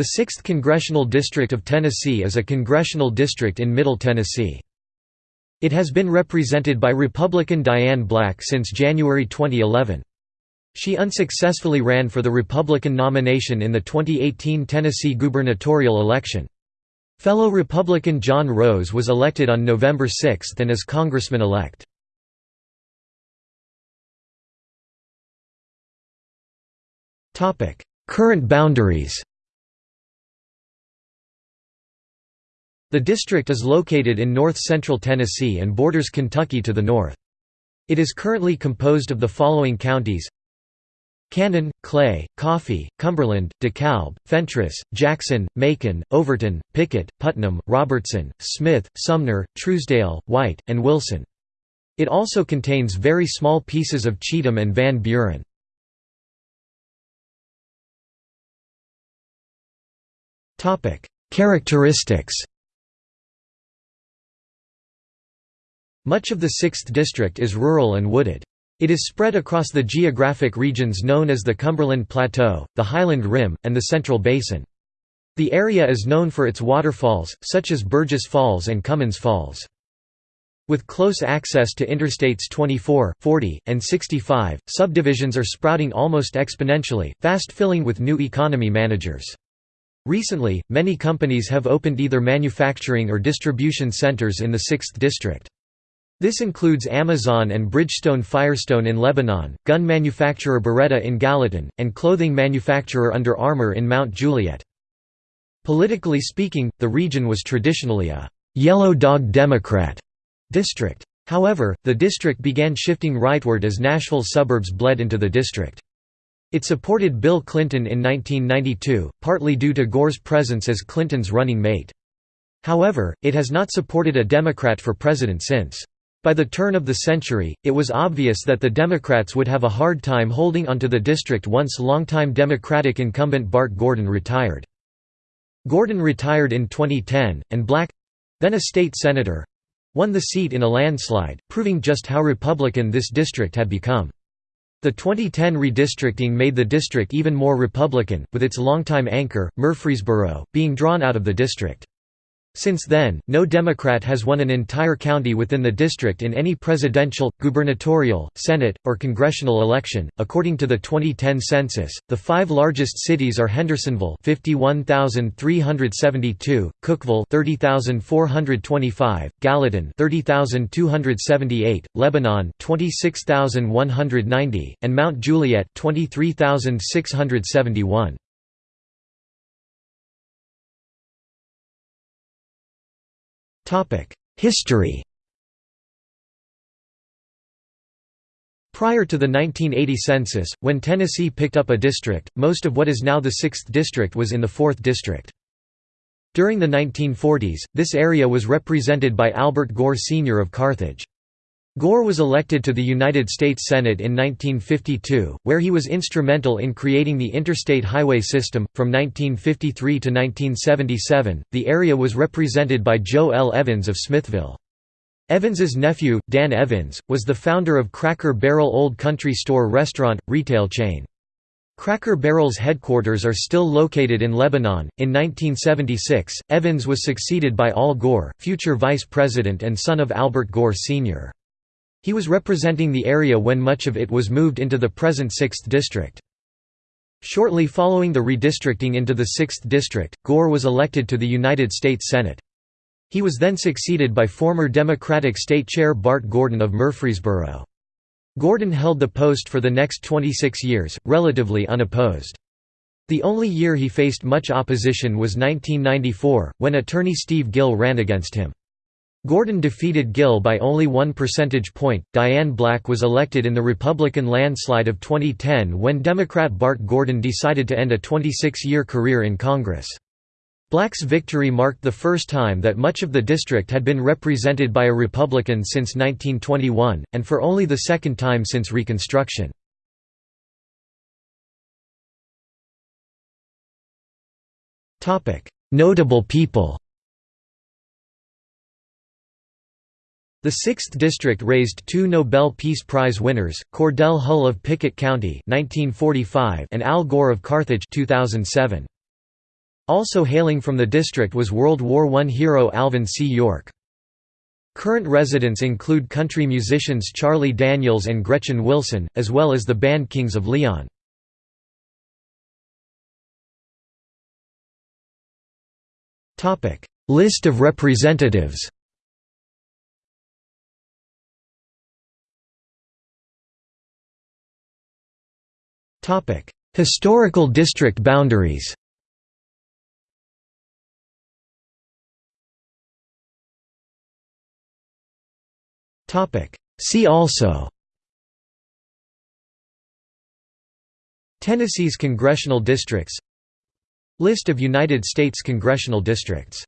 The 6th Congressional District of Tennessee is a congressional district in Middle Tennessee. It has been represented by Republican Diane Black since January 2011. She unsuccessfully ran for the Republican nomination in the 2018 Tennessee gubernatorial election. Fellow Republican John Rose was elected on November 6 and is congressman-elect. Current boundaries The district is located in north-central Tennessee and borders Kentucky to the north. It is currently composed of the following counties Cannon, Clay, Coffee, Cumberland, DeKalb, Fentress, Jackson, Macon, Overton, Pickett, Putnam, Robertson, Smith, Sumner, Trousdale, White, and Wilson. It also contains very small pieces of Cheatham and Van Buren. Characteristics Much of the 6th District is rural and wooded. It is spread across the geographic regions known as the Cumberland Plateau, the Highland Rim, and the Central Basin. The area is known for its waterfalls, such as Burgess Falls and Cummins Falls. With close access to Interstates 24, 40, and 65, subdivisions are sprouting almost exponentially, fast filling with new economy managers. Recently, many companies have opened either manufacturing or distribution centers in the 6th district. This includes Amazon and Bridgestone Firestone in Lebanon, gun manufacturer Beretta in Gallatin, and clothing manufacturer Under Armour in Mount Juliet. Politically speaking, the region was traditionally a «yellow dog Democrat» district. However, the district began shifting rightward as Nashville suburbs bled into the district. It supported Bill Clinton in 1992, partly due to Gore's presence as Clinton's running mate. However, it has not supported a Democrat for president since. By the turn of the century, it was obvious that the Democrats would have a hard time holding onto the district once longtime Democratic incumbent Bart Gordon retired. Gordon retired in 2010, and Black—then a state senator—won the seat in a landslide, proving just how Republican this district had become. The 2010 redistricting made the district even more Republican, with its longtime anchor, Murfreesboro, being drawn out of the district. Since then, no Democrat has won an entire county within the district in any presidential, gubernatorial, Senate, or congressional election. According to the 2010 census, the five largest cities are Hendersonville, 51,372; Cookeville, 30,425; Gallatin, 30,278; Lebanon, 26,190; and Mount Juliet, 23,671. History Prior to the 1980 census, when Tennessee picked up a district, most of what is now the 6th District was in the 4th District. During the 1940s, this area was represented by Albert Gore Sr. of Carthage. Gore was elected to the United States Senate in 1952, where he was instrumental in creating the interstate highway system. From 1953 to 1977, the area was represented by Joe L. Evans of Smithville. Evans's nephew, Dan Evans, was the founder of Cracker Barrel Old Country Store restaurant, retail chain. Cracker Barrel's headquarters are still located in Lebanon. In 1976, Evans was succeeded by Al Gore, future vice president and son of Albert Gore Sr. He was representing the area when much of it was moved into the present 6th District. Shortly following the redistricting into the 6th District, Gore was elected to the United States Senate. He was then succeeded by former Democratic State Chair Bart Gordon of Murfreesboro. Gordon held the post for the next 26 years, relatively unopposed. The only year he faced much opposition was 1994, when attorney Steve Gill ran against him. Gordon defeated Gill by only one percentage point. Diane Black was elected in the Republican landslide of 2010 when Democrat Bart Gordon decided to end a 26 year career in Congress. Black's victory marked the first time that much of the district had been represented by a Republican since 1921, and for only the second time since Reconstruction. Notable people The 6th District raised two Nobel Peace Prize winners, Cordell Hull of Pickett County 1945 and Al Gore of Carthage 2007. Also hailing from the district was World War I hero Alvin C. York. Current residents include country musicians Charlie Daniels and Gretchen Wilson, as well as the band Kings of Leon. List of representatives Historical district boundaries. See also. Tennessee's congressional districts. List of United States congressional districts